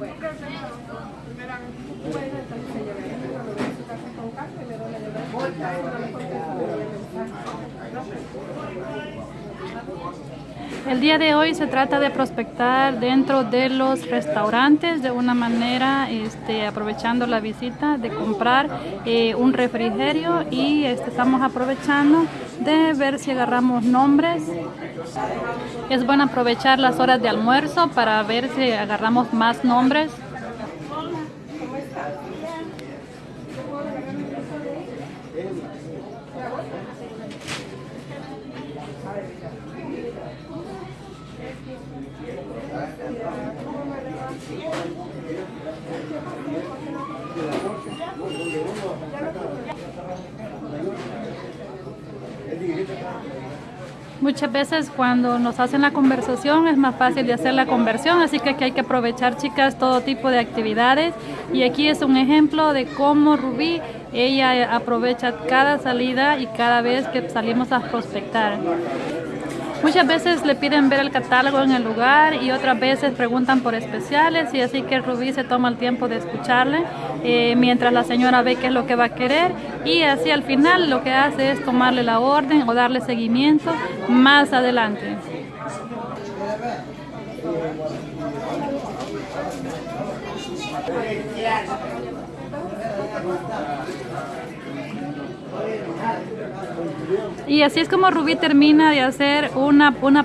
Mensaje. El día de hoy se trata de prospectar dentro de los restaurantes de una manera, este, aprovechando la visita, de comprar eh, un refrigerio y este, estamos aprovechando de ver si agarramos nombres. Es bueno aprovechar las horas de almuerzo para ver si agarramos más nombres. Muchas veces cuando nos hacen la conversación es más fácil de hacer la conversión, así que aquí hay que aprovechar, chicas, todo tipo de actividades. Y aquí es un ejemplo de cómo Rubí, ella aprovecha cada salida y cada vez que salimos a prospectar. Muchas veces le piden ver el catálogo en el lugar y otras veces preguntan por especiales y así que Rubí se toma el tiempo de escucharle eh, mientras la señora ve qué es lo que va a querer y así al final lo que hace es tomarle la orden o darle seguimiento más adelante. Y así es como Rubí termina de hacer una, una